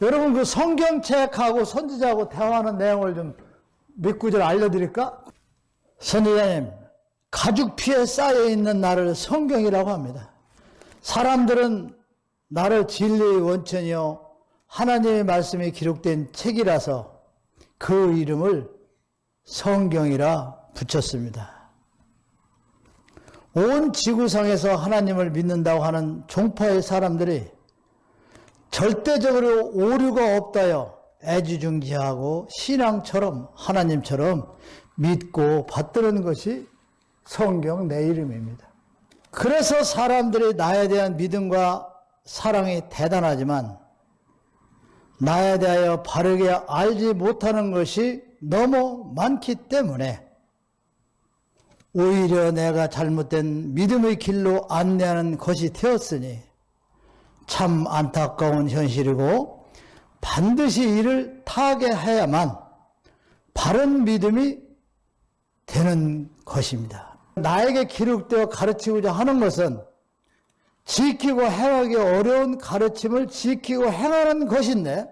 여러분 그 성경책하고 선지자하고 대화하는 내용을 좀 몇 구절 알려드릴까? 선지자님, 가죽 피에 쌓여 있는 나를 성경이라고 합니다. 사람들은 나를 진리의 원천이요 하나님의 말씀이 기록된 책이라서 그 이름을 성경이라 붙였습니다. 온 지구상에서 하나님을 믿는다고 하는 종파의 사람들이 절대적으로 오류가 없다요. 애지중지하고 신앙처럼 하나님처럼 믿고 받드는 것이 성경 내 이름입니다. 그래서 사람들이 나에 대한 믿음과 사랑이 대단하지만 나에 대하여 바르게 알지 못하는 것이 너무 많기 때문에 오히려 내가 잘못된 믿음의 길로 안내하는 것이 되었으니 참 안타까운 현실이고 반드시 이를 타개해야만 바른 믿음이 되는 것입니다. 나에게 기록되어 가르치고자 하는 것은 지키고 행하기 어려운 가르침을 지키고 행하는 것인데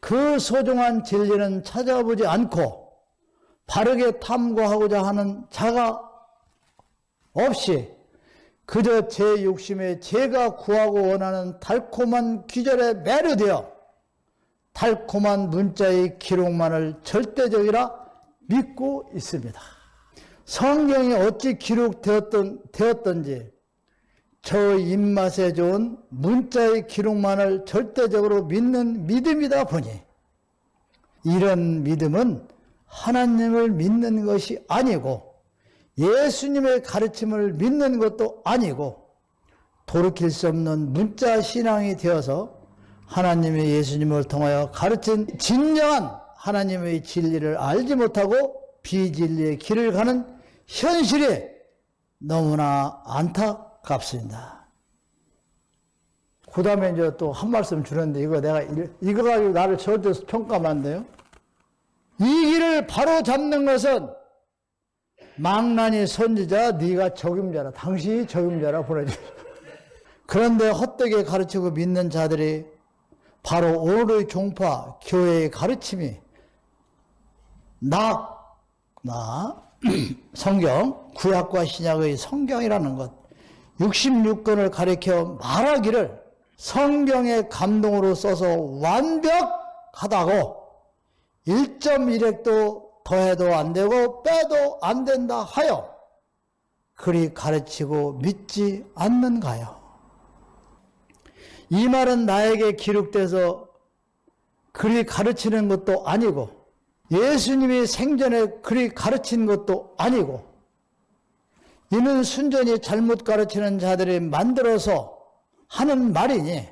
그 소중한 진리는 찾아보지 않고 바르게 탐구하고자 하는 자가 없이 그저 제 욕심에 제가 구하고 원하는 달콤한 귀절에 매료되어 달콤한 문자의 기록만을 절대적이라 믿고 있습니다. 성경이 어찌 기록되었던, 되었던지 저 입맛에 좋은 문자의 기록만을 절대적으로 믿는 믿음이다 보니 이런 믿음은 하나님을 믿는 것이 아니고 예수님의 가르침을 믿는 것도 아니고 돌이킬 수 없는 문자 신앙이 되어서 하나님의 예수님을 통하여 가르친 진정한 하나님의 진리를 알지 못하고 비진리의 길을 가는 현실이 너무나 안타깝습니다. 그 다음에 이제 또 한 말씀 주는데 이거 내가 이거 가지고 나를 절대 평가하면 안 돼요. 이 길을 바로 잡는 것은 망나니 선지자 네가 적임자라 당신이 적임자라 보내주 그런데 헛되게 가르치고 믿는 자들이 바로 오늘의 종파 교회의 가르침이 낙, 나, 성경, 구약과 신약의 성경이라는 것 66권을 가리켜 말하기를 성경의 감동으로 써서 완벽하다고 1.1핵도 더해도 안 되고 빼도 안 된다 하여 그리 가르치고 믿지 않는가요? 이 말은 나에게 기록돼서 그리 가르치는 것도 아니고 예수님이 생전에 그리 가르친 것도 아니고 이는 순전히 잘못 가르치는 자들이 만들어서 하는 말이니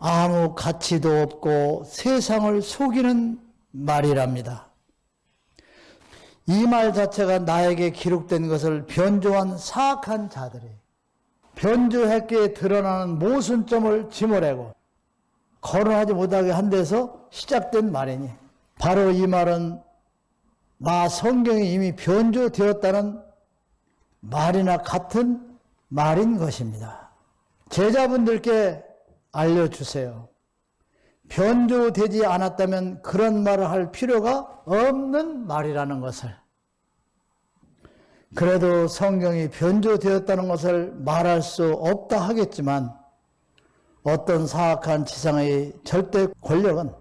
아무 가치도 없고 세상을 속이는 말이랍니다. 이 말 자체가 나에게 기록된 것을 변조한 사악한 자들이 변조했기에 드러나는 모순점을 지모내고 거론하지 못하게 한 데서 시작된 말이니 바로 이 말은 나 성경이 이미 변조되었다는 말이나 같은 말인 것입니다. 제자분들께 알려주세요. 변조되지 않았다면 그런 말을 할 필요가 없는 말이라는 것을. 그래도 성경이 변조되었다는 것을 말할 수 없다 하겠지만 어떤 사악한 지상의 절대 권력은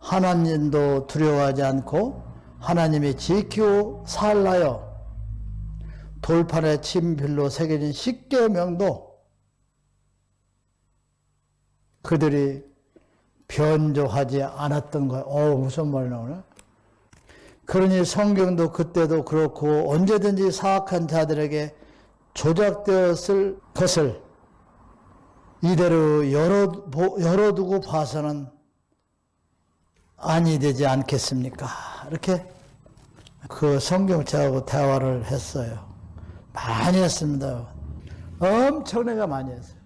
하나님도 두려워하지 않고 하나님이 지키고 살라요 돌판에 침필로 새겨진 십계명도 그들이 변조하지 않았던 거예요. 어 무슨 말 나오네? 그러니 성경도 그때도 그렇고 언제든지 사악한 자들에게 조작되었을 것을 이대로 열어, 열어두고 봐서는 아니 되지 않겠습니까? 이렇게 그 성경책하고 대화를 했어요. 많이 했습니다. 엄청나게 많이 했어요.